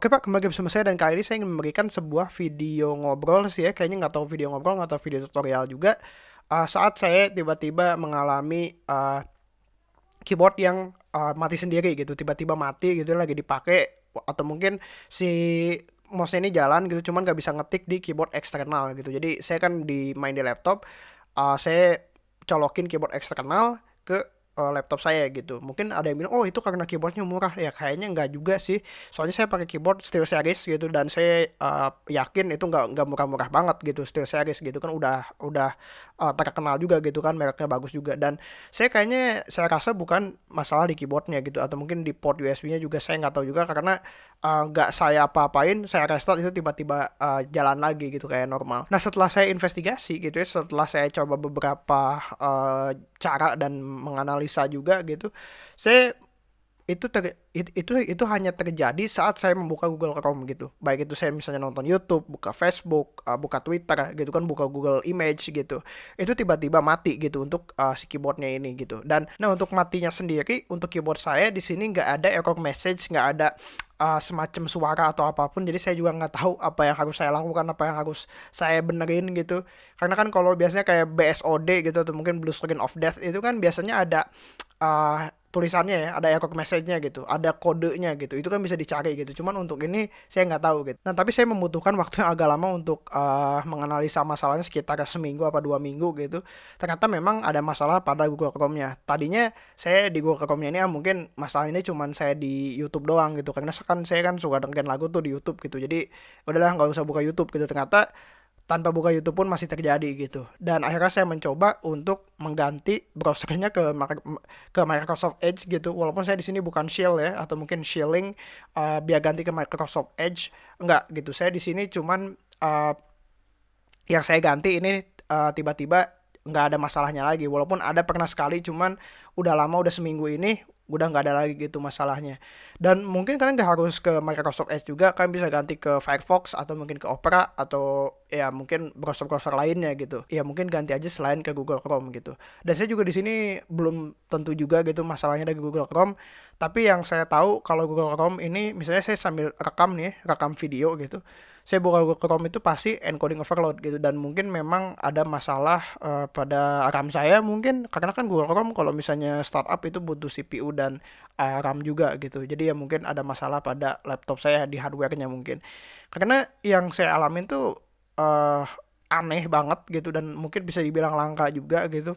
Oke Pak, kembali bersama saya dan kali ini saya ingin memberikan sebuah video ngobrol sih ya, kayaknya nggak tahu video ngobrol, nggak tahu video tutorial juga. Uh, saat saya tiba-tiba mengalami uh, keyboard yang uh, mati sendiri gitu, tiba-tiba mati gitu lagi dipakai atau mungkin si mouse ini jalan gitu, cuman nggak bisa ngetik di keyboard eksternal gitu. Jadi saya kan di main di laptop, uh, saya colokin keyboard eksternal ke uh, laptop saya gitu. Mungkin ada yang bilang, oh itu karena keyboardnya murah. Ya kayaknya nggak juga sih. Soalnya saya pakai keyboard SteelSeries gitu dan saya uh, yakin itu nggak nggak murah-murah banget gitu SteelSeries gitu kan udah udah uh, terkenal juga gitu kan mereknya bagus juga dan saya kayaknya saya rasa bukan masalah di keyboardnya gitu atau mungkin di port USB-nya juga saya nggak tahu juga karena nggak uh, saya apa-apain saya restart itu tiba-tiba uh, jalan lagi gitu kayak normal. Nah setelah saya investigasi gitu ya setelah saya coba beberapa uh, cara dan menganalisa juga gitu saya itu ter, itu, itu hanya terjadi saat saya membuka Google Chrome gitu. Baik itu saya misalnya nonton YouTube buka Facebook uh, buka Twitter gitu kan buka Google Image gitu. Itu tiba-tiba mati gitu untuk uh, si keyboardnya ini gitu. Dan nah untuk matinya sendiri untuk keyboard saya di sini nggak ada error message nggak ada uh, semacam suara atau apa pun. Jadi saya juga nggak tahu apa yang harus saya lakukan apa yang harus saya benerin gitu. Karena kan kalau biasanya kayak BSOD gitu atau mungkin blue screen of death itu kan biasanya ada uh, tulisannya ya ada error message-nya gitu ada kodenya gitu itu kan bisa dicari gitu. Cuman untuk ini saya nggak tahu gitu. Nah tapi saya membutuhkan waktu yang agak lama untuk uh, menganalisa masalahnya sekitar seminggu apa dua minggu gitu. Ternyata memang ada masalah pada Google Chrome-nya. Tadinya saya di Google Chrome-nya ini ya mungkin masalah ini cuman saya di YouTube doang gitu. Karena kan saya kan suka dengerin lagu tuh di YouTube gitu. Jadi udahlah nggak usah buka YouTube gitu. Ternyata tanpa buka YouTube pun masih terjadi gitu. Dan akhirnya saya mencoba untuk mengganti browsernya ke ke Microsoft Edge gitu. Walaupun saya di sini bukan shield ya atau mungkin shilling uh, biar ganti ke Microsoft Edge enggak gitu. Saya di sini cuman uh, yang saya ganti ini uh, tiba-tiba nggak ada masalahnya lagi walaupun ada pernah sekali cuman udah lama udah seminggu ini udah nggak ada lagi gitu masalahnya dan mungkin kalian nggak harus ke Microsoft Edge juga kalian bisa ganti ke Firefox atau mungkin ke Opera atau ya mungkin browser-browser lainnya gitu. Ya mungkin ganti aja selain ke Google Chrome gitu. Dan saya juga di sini belum tentu juga gitu masalahnya dari Google Chrome. Tapi yang saya tahu kalau Google Chrome ini misalnya saya sambil rekam nih rekam video gitu saya buka Google Chrome itu pasti encoding overload gitu. Dan mungkin memang ada masalah uh, pada RAM saya mungkin karena kan Google Chrome kalau misalnya startup itu butuh CPU dan uh, RAM juga gitu. Jadi ya mungkin ada masalah pada laptop saya di hardwarenya mungkin. Karena yang saya alamin tuh uh, aneh banget gitu dan mungkin bisa dibilang langka juga gitu.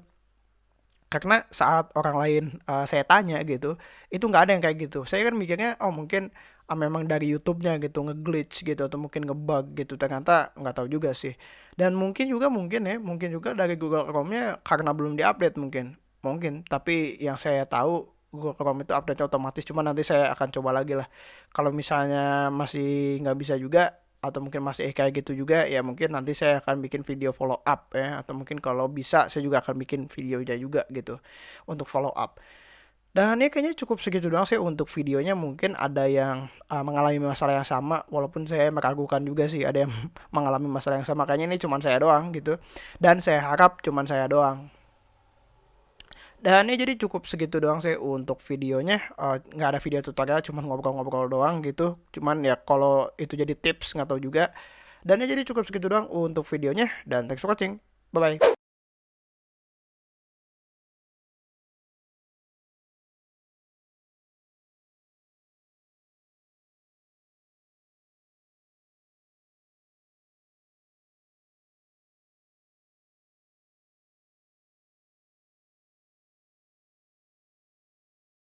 Karena saat orang lain uh, saya tanya gitu itu nggak ada yang kayak gitu. Saya kan mikirnya oh mungkin ah, memang dari YouTube-nya gitu ngeglitch gitu atau mungkin ngebug gitu ternyata nggak tahu juga sih. Dan mungkin juga mungkin ya mungkin juga dari Google Chrome-nya karena belum diupdate mungkin mungkin. Tapi yang saya tahu Google Chrome itu update otomatis cuma nanti saya akan coba lagi lah. Kalau misalnya masih nggak bisa juga atau mungkin masih kayak gitu juga ya mungkin nanti saya akan bikin video follow up ya. Atau mungkin kalau bisa saya juga akan bikin videonya juga gitu untuk follow up. Dan ya kayaknya cukup segitu doang sih untuk videonya. Mungkin ada yang uh, mengalami masalah yang sama walaupun saya meragukan juga sih ada yang mengalami masalah yang sama. Kayaknya ini cuma saya doang gitu. Dan saya harap cuma saya doang dan ya jadi cukup segitu doang sih untuk videonya. Eh, nggak uh, ada video tutorial cuman ngobrol-ngobrol doang gitu. Cuman ya kalau itu jadi tips nggak tahu juga. Dan ya jadi cukup segitu doang untuk videonya dan thanks for watching. Bye bye